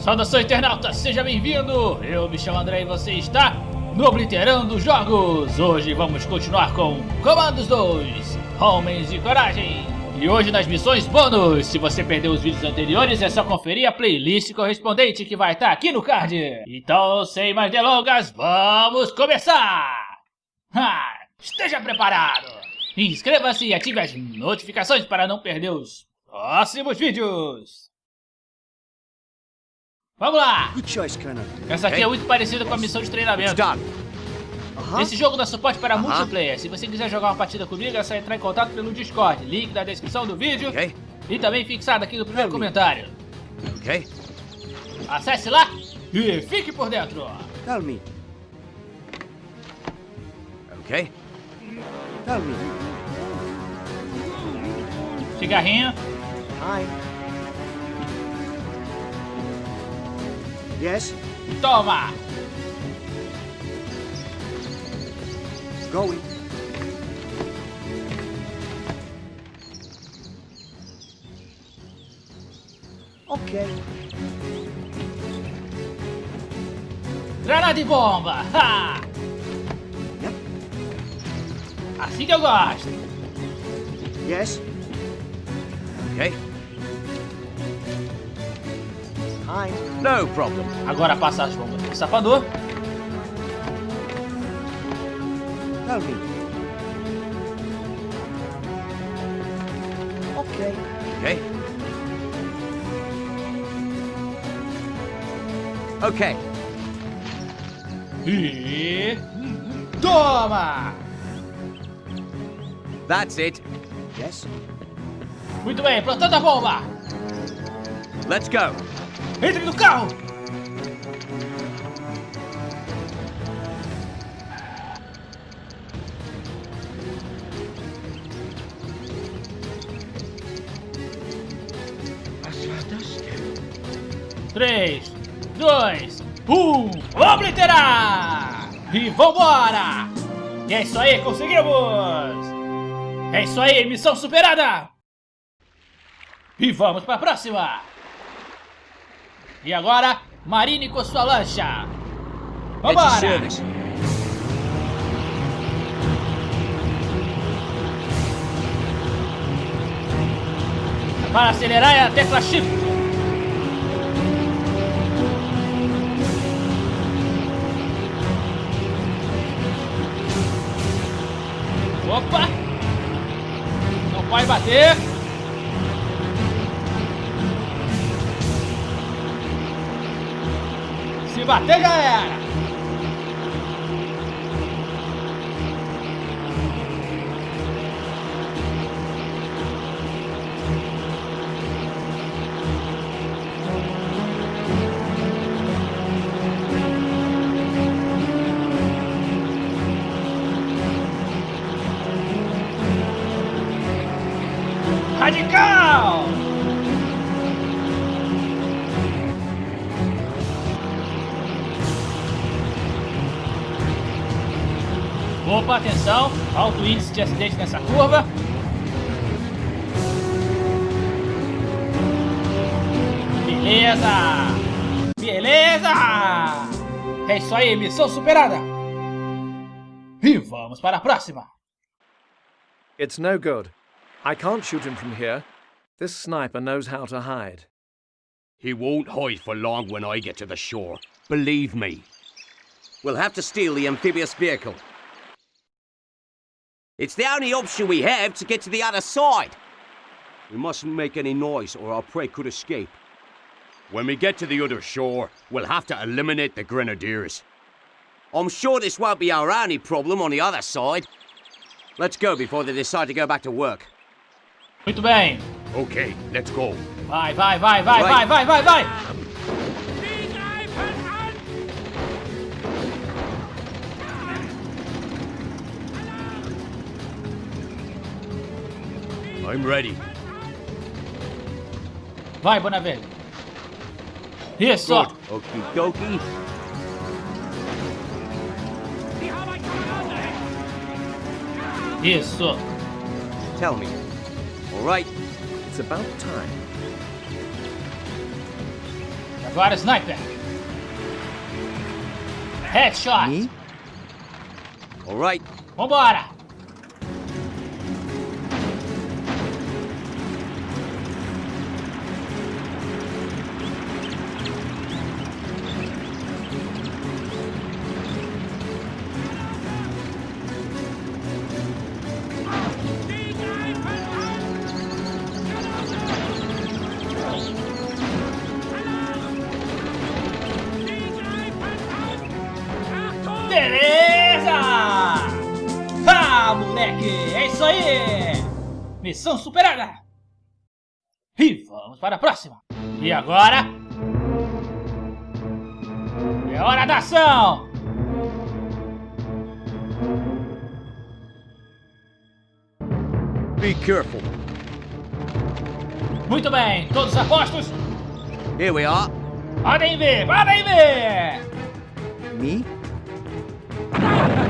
Saudação internauta, seja bem-vindo! Eu me chamo André e você está no Obliterando Jogos! Hoje vamos continuar com Comandos 2, Homens de Coragem! E hoje nas missões bônus, se você perdeu os vídeos anteriores é só conferir a playlist correspondente que vai estar aqui no card! Então, sem mais delongas, vamos começar! Ha! Esteja preparado! Inscreva-se e ative as notificações para não perder os próximos vídeos! Vamos lá! Essa aqui é muito parecida com a missão de treinamento. Esse jogo dá suporte para multiplayer. Se você quiser jogar uma partida comigo, é só entrar em contato pelo Discord. Link na descrição do vídeo. E também fixado aqui no primeiro comentário. Ok. Acesse lá e fique por dentro. Tell me. Ok. Tell me. Cigarrinho. Hi. Yes. Toma! Going. Ok. Granada de bomba! Ha! Yep. Assim que eu gosto. Yes. Hi. No problem. Agora passa as bombas pro sapador. Ok. Okay. Okay. E... Toma! That's it. Yes. Muito bem, plantando a bomba! Let's go. Entre no carro! Três, dois, um, obliterar! E vambora! E é isso aí, conseguimos! É isso aí, missão superada! E vamos para a próxima! E agora, Marine com sua lancha! Vambora! service. Para acelerar é a tecla Shift. Opa! Não pode bater. Bater já Atenção, alto índice de acidente nessa curva. Beleza! Beleza! É isso aí, missão superada! E vamos para a próxima! It's no good. I can't shoot him from here. This sniper knows how to hide. He won't hide for long when I get to the shore. Believe me. We'll have to steal the amphibious vehicle. It's the only option we have to get to the other side. We mustn't make any noise or our prey could escape. When we get to the other shore, we'll have to eliminate the grenadiers. I'm sure this won't be our only problem on the other side. Let's go before they decide to go back to work. Muito bem. Okay, let's go. Vai, vai, vai, vai, vai, Vai. vai, vai, vai! I'm ready. Vai, Bonavelho. Isso! sir. Good. Okie dokie. sir. Tell me. All right. It's about time. Agora sniper. Headshot. Me? All right. Vambora. Missão superada! E vamos para a próxima! E agora? É hora da ação! Be careful. Muito bem, todos apostos? Here we are. Podem ver, podem ver! Me?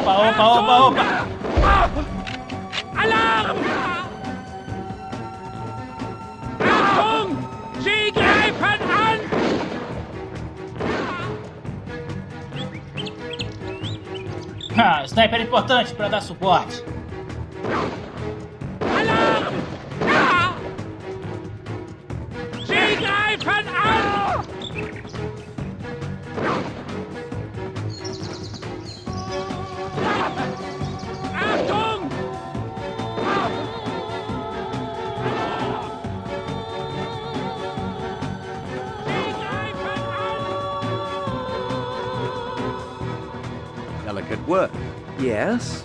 Opa, opa, opa, opa! Alarm! Achtung! Sie greifen an! Ah, sniper é importante para dar suporte. work. Yes?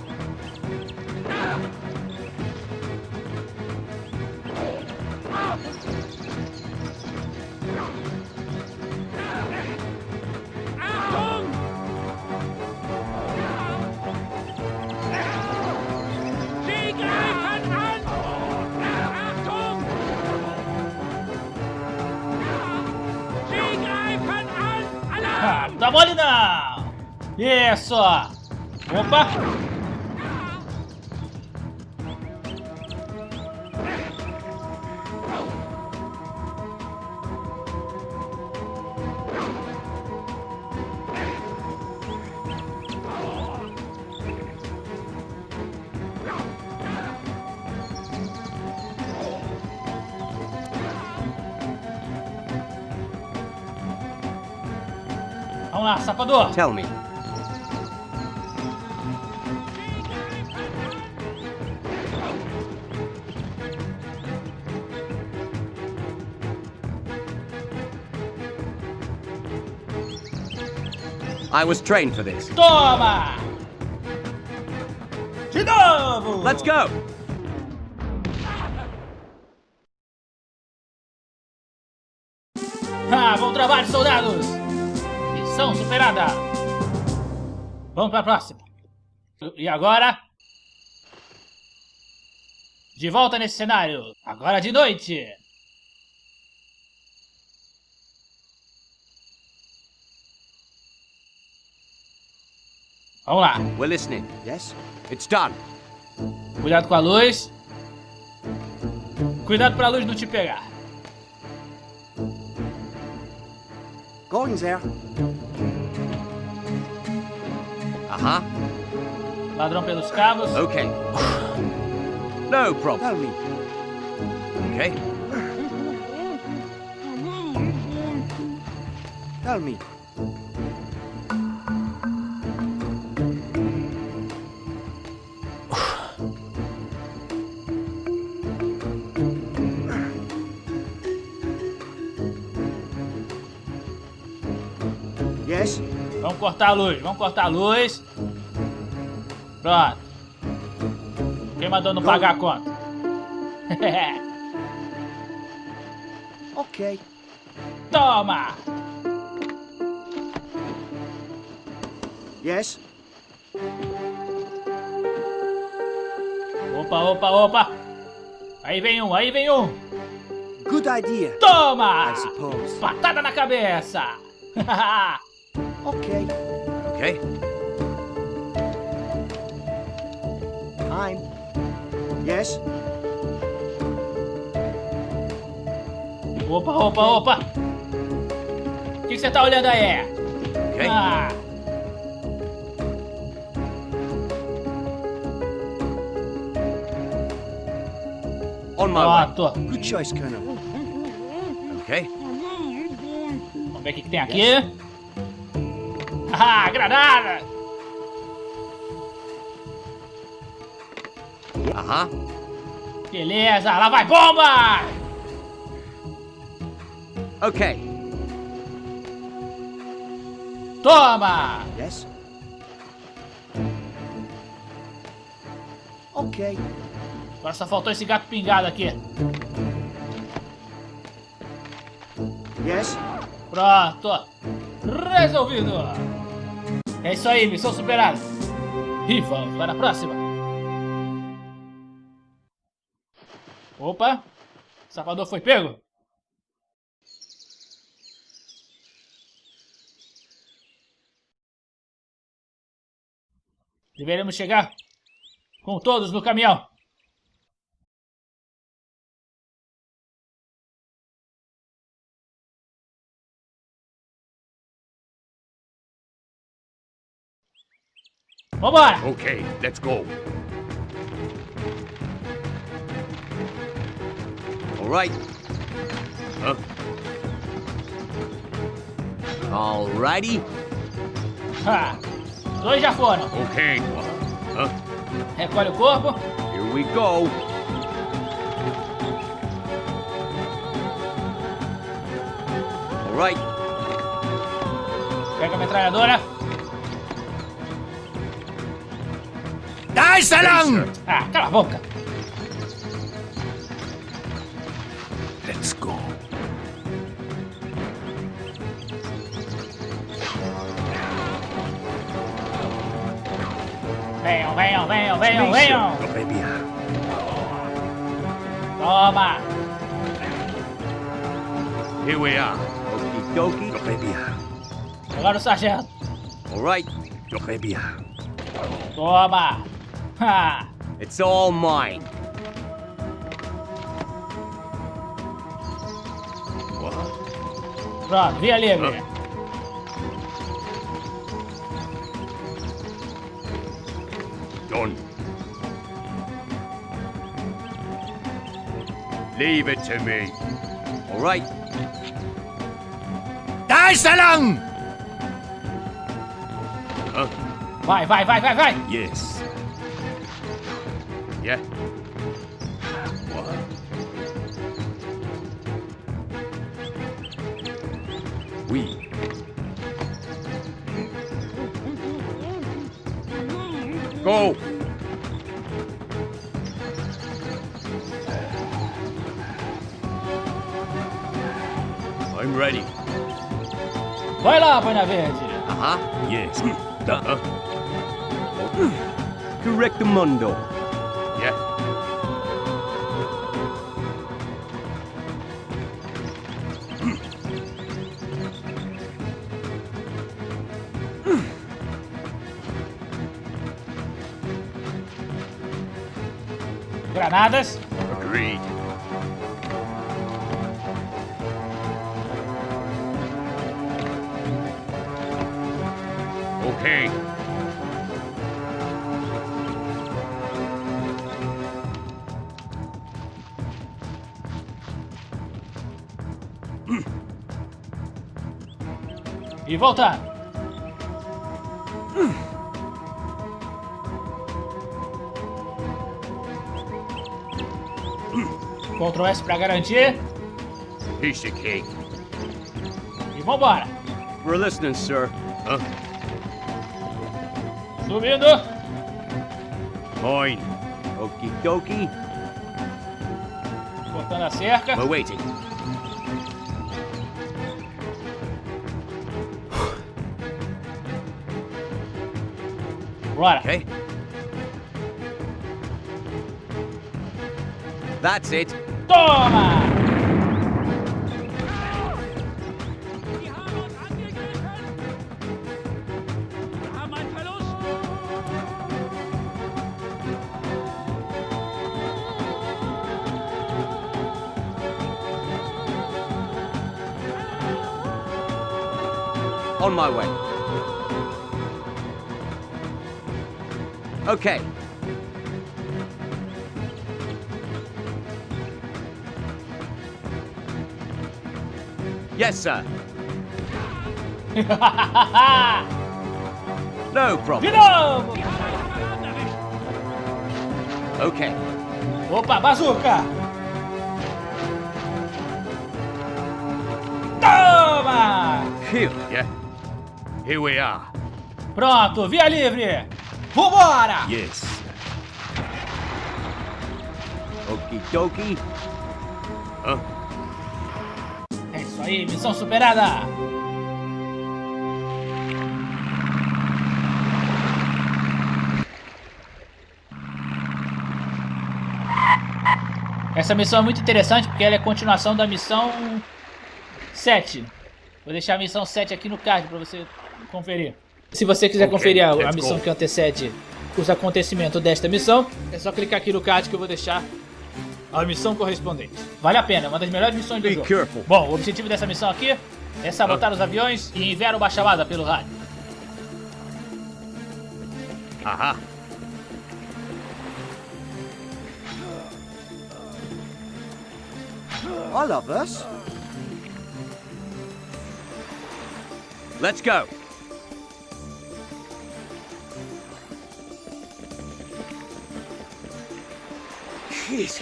Довольно? Yes, sir. Opa! Vamos lá, sapador! Tell me. I was trained for this. Toma! De novo! Let's go! Ah, bom trabalho, soldados! Missão superada! Vamos para a próxima. E agora? De volta nesse cenário, agora de noite! Vamos lá, We're listening. Yes? It's done. cuidado com a luz. Cuidado pra luz não te pegar. Going there. Uh-huh. Ladrão pelos cabos. Okay. No problem. Tell me. Okay. Tell me. Yes. Vamos cortar a luz, vamos cortar a luz. Pronto. Quem mandou não pagar a conta? Okay. Toma! Yes. Opa, opa, opa! Aí vem um, aí vem um! Good idea. Toma! I suppose. Patada na cabeça! Okay. Okay. Time. Yes. opa, opa, opa! O que você tá olhando aí? Okay. Ah, On my way. pronto. Good choice, Colonel. Okay. Vamos ver o que, que tem aqui. Ah, granada! Uh-huh. Beleza, lá vai bomba! Okay. Toma! Yes. Okay. Agora só faltou esse gato pingado aqui. Yes. Pronto! Resolvido! É isso aí, missão superada. E vamos para a próxima. Opa! O safador foi pego? Deveremos chegar com todos no caminhão. Vambora! Okay, let's go. All right. Huh? All righty. Ha! Dois já foram. Okay. Huh? Recolhe o corpo. Here we go. All right. Pega a metralhadora. Nice along! Ah, cala a boca. Let's go. Venham, venham, venham, venham. Toma. Here we are. Okie dokie. Agora o sargento. All right. Toma. Ha. It's all mine. What? Pronto, via livre. Done. Leave it to me. All right. Nice along! Huh? Vai, vai, vai, vai, vai. Yes. 잡아야지. 아하, 예. 나. Correct mundo. 예. Granadas? Agreed. Okay. E voltar. Ctrl S pra garantir. Piece of cake. E vambora. We're listening, sir. Huh? Subindo. Mine. Okie dokie. Cortando a cerca. We're waiting. Bora. Okay. That's it. Toma! My way. Okay. Yes, sir. No problem. Okay. Opa, bazuca! Toma! Phew. Here we are. Pronto, via livre! Vambora! Yes. Okie dokie. É isso aí, missão superada! Essa missão é muito interessante porque ela é continuação da missão 7. Vou deixar a missão 7 aqui no card para você conferir. Se você quiser Ok, conferir a, a missão go. que antecede os acontecimentos desta missão, é só clicar aqui no card que eu vou deixar a missão correspondente. Vale a pena, é uma das melhores missões do Be jogo. careful. Bom, o objetivo dessa missão aqui é sabotar os aviões e enviar uma chamada pelo rádio. Aha. All of us? Let's go. Jeez.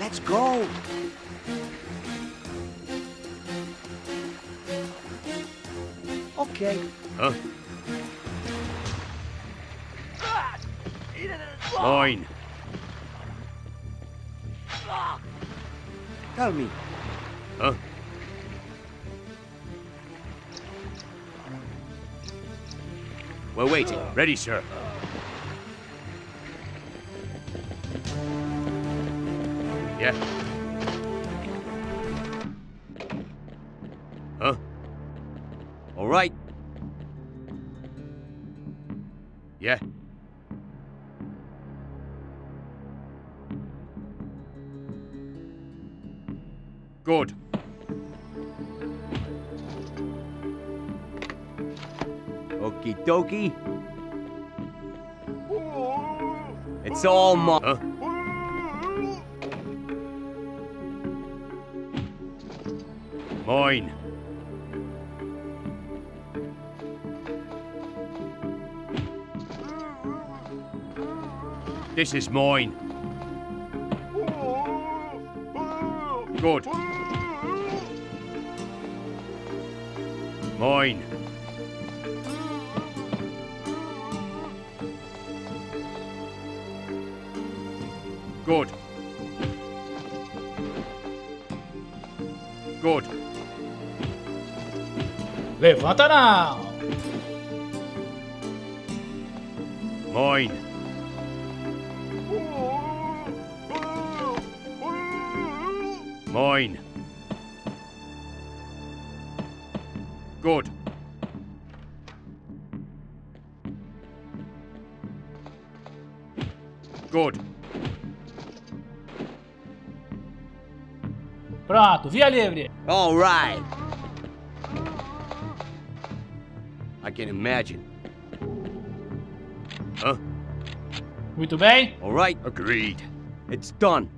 Let's go. Okay. Huh? Mine. Tell me. Waiting. Ready, sir. Yeah. Huh? All right. Yeah. Good. Dokie. It's all mine. Huh? Mine. This is mine. Good. Mine. Good. Good. Levanta now! Moin. Moin. Pronto, via livre. All right. I can imagine. Huh? Muito bem. All right. Agreed. It's done.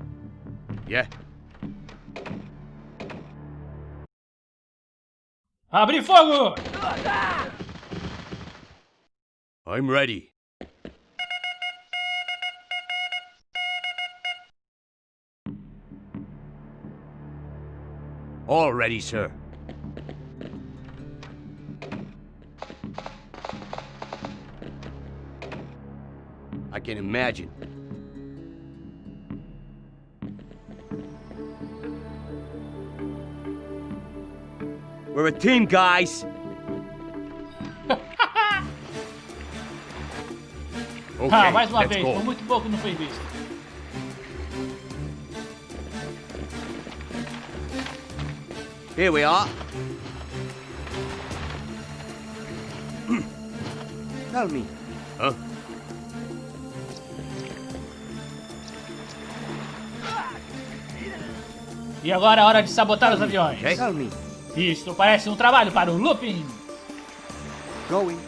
Yeah. Abrir fogo! I'm ready. All ready, sir. I can imagine. We're a team, guys. Okay, Ah, mais uma let's vez, go. muito pouco não foi Here we are. Tell me. Huh? E agora é hora de sabotar os aviões. Okay. Tell me. Isto parece um trabalho para o Lupin. Going.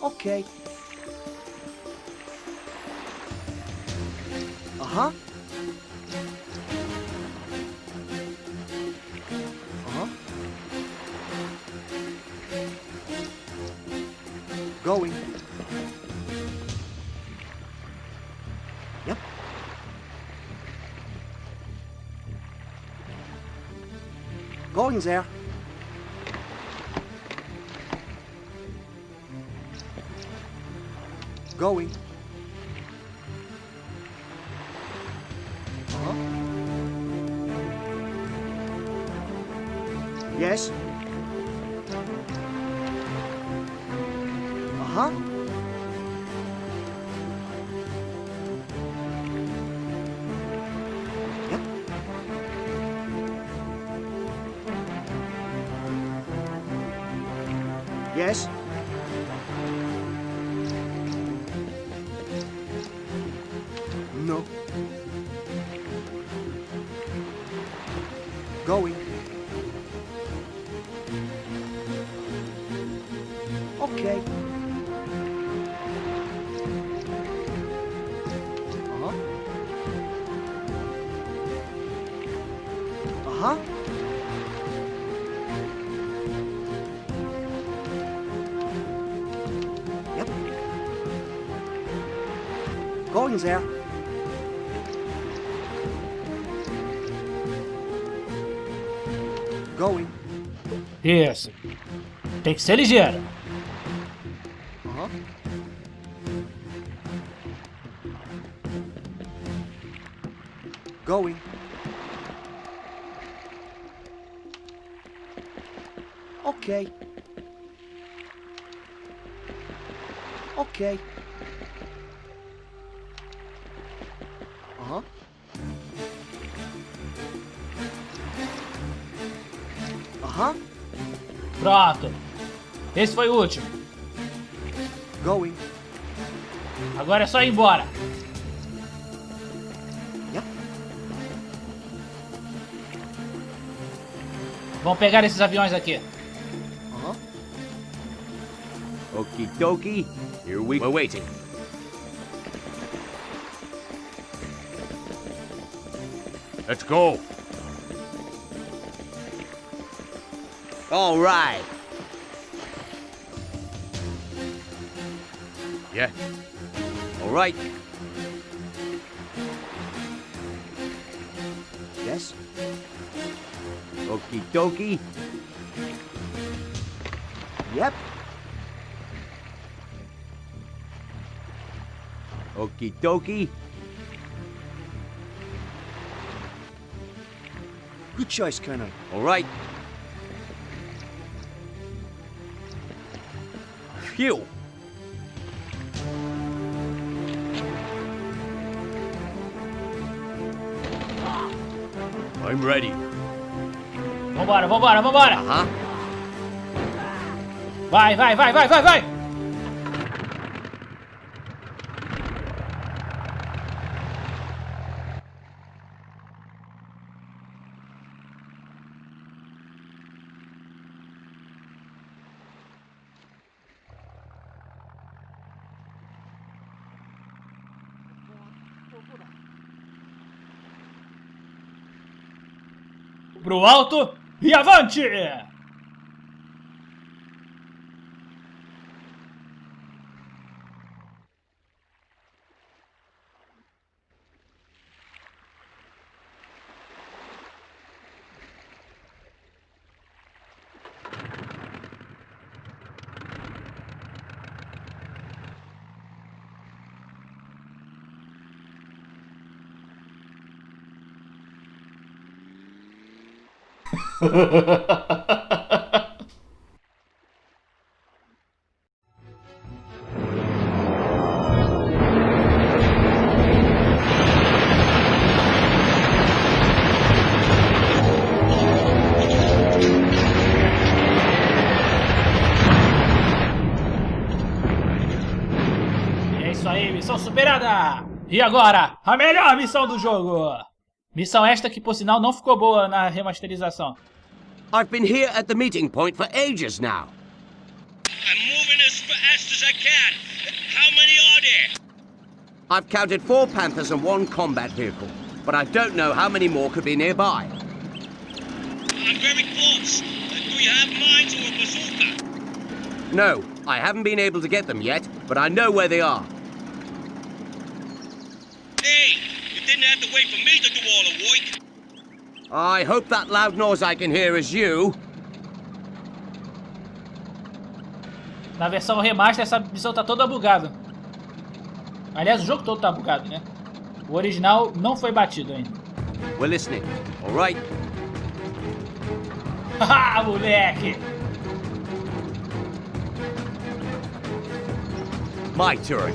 Okay. Uh-huh. Uh-huh. things. Going. Huh? Yes. Uh-huh. Going there. Going. Isso. Tem que ser ligeiro. Uh-huh. Going. Okay. Okay. Pronto. Esse foi o último. Going. Agora é só ir embora. Yep. Vamos pegar esses aviões aqui. Uh-huh. Okie dokie. Here we... We're waiting. Let's go. All right. Yeah. All right. Yes. Okie dokie. Yep. Okie dokie. Good choice, Colonel. All right. Phew. I'm ready. Vambora, vambora, vambora. Uh-huh. Vai, vai, vai, vai, vai, vai. Pro alto e avante! É isso aí, missão superada! E agora, a melhor missão do jogo! Missão esta que, por sinal, não ficou boa na remasterização. I've been here at the meeting point for ages now. I'm moving as fast as I can. How many are there? I've counted four Panthers and one combat vehicle, but I don't know how many more could be nearby. I'm very close. Uh, do you have mines or a bazooka? No, I haven't been able to get them yet, but I know where they are. Hey, you didn't have to wait for me to do all the work. I hope that loud noise I can hear is you. Na versão remaster, essa missão tá toda bugada. Aliás, o jogo todo tá bugado, né? O original não foi batido ainda. We're listening. All right. Haha, moleque! My turn.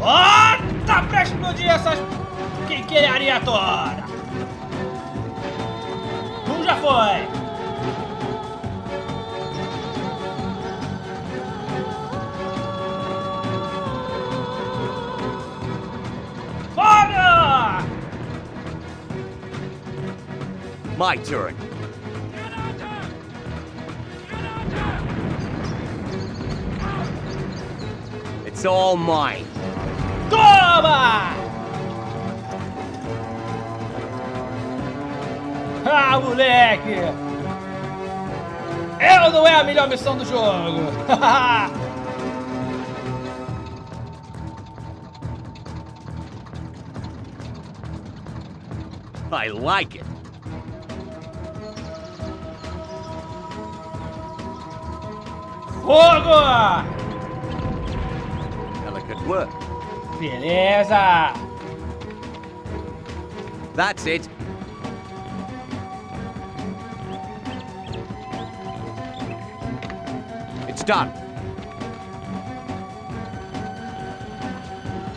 Oh, tá pra explodir essas quinquilharia toda! Já foi! My turn. It's all mine. Toma! Ah, moleque! Eu não é a melhor missão do jogo! I like it. Fogo! Delicate work. Beleza! That's it. Done.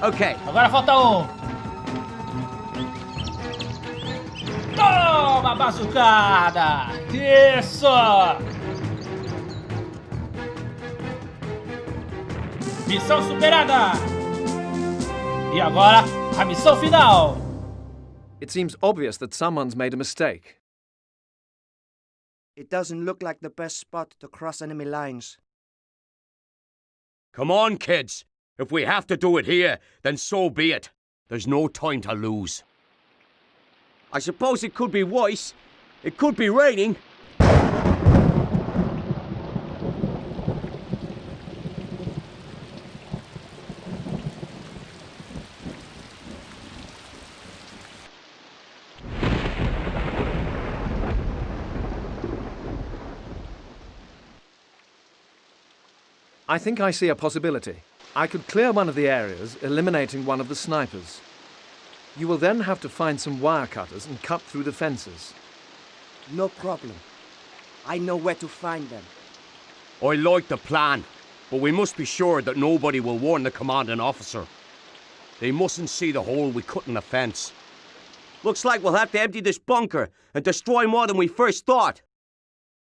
Okay, Agora falta um. Toma, bazucada! Isso! Missão superada! E agora, a missão final! It seems obvious that someone's made a mistake. It doesn't look like the best spot to cross enemy lines. Come on, kids. If we have to do it here, then so be it. There's no time to lose. I suppose it could be worse. It could be raining. I think I see a possibility. I could clear one of the areas, eliminating one of the snipers. You will then have to find some wire cutters and cut through the fences. No problem. I know where to find them. I like the plan, but we must be sure that nobody will warn the commanding officer. They mustn't see the hole we cut in the fence. Looks like we'll have to empty this bunker and destroy more than we first thought.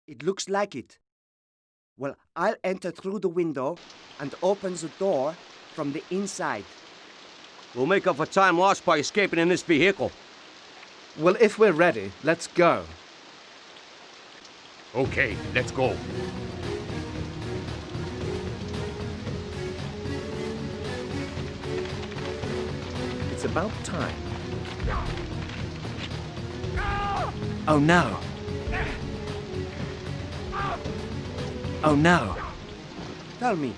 It looks like it. Well, I'll enter through the window and open the door from the inside. We'll make up for time lost by escaping in this vehicle. Well, if we're ready, let's go. Okay, let's go. It's about time. Oh no. Oh no. Tell me.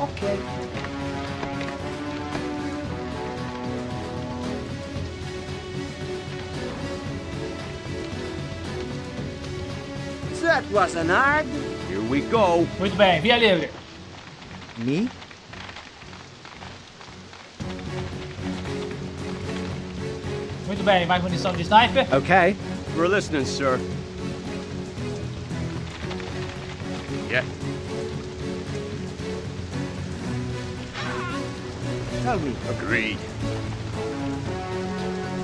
Okay. That wasn't hard. Here we go. Muito bem, via livre. Me? Muito bem, mais munição de sniper. Okay. We're listening, sir. Yeah. Tell me. Agreed.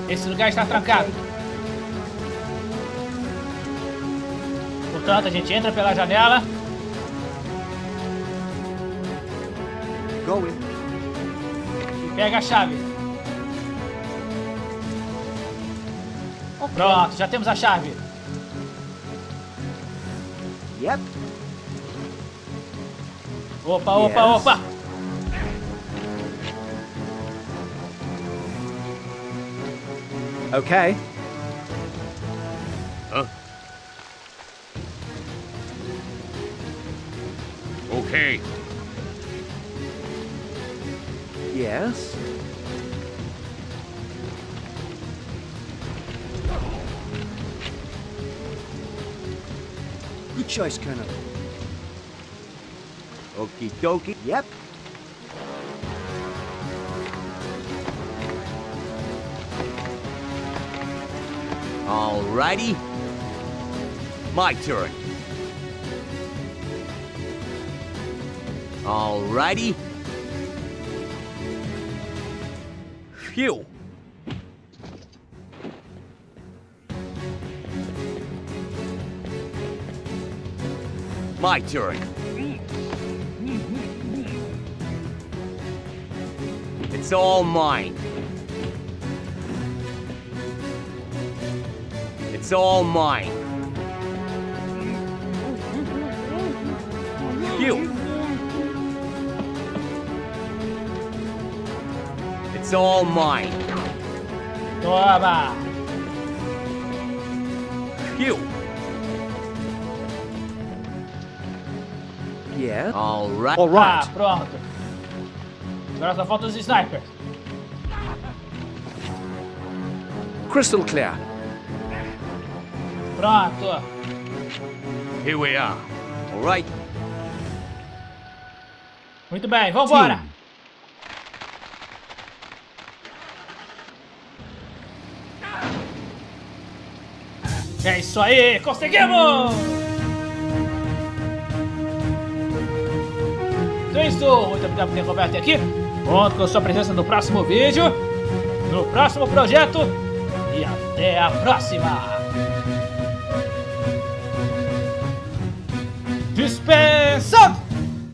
Esse lugar está trancado. Portanto, a gente entra pela janela. Going. e pega a chave. Pronto, já temos a chave. Yep. Opa, opa, Yes. opa. Okay. Huh? Okay. Yes. Choice, Colonel. Okie dokie. Yep. Alrighty. My turn. Alrighty. Phew. My turn. It's all mine. It's all mine. Phew. It's all mine. Toma. Phew. Yeah. All right. All right. Ah, pronto. Agora só faltam os snipers. Crystal clear. Pronto. Here we are. All right. Muito bem, vambora. É isso aí, conseguimos! Então é isso, muito obrigado por ter até aqui. Conto com a sua presença no próximo vídeo, no próximo projeto e até a próxima! Dispensado!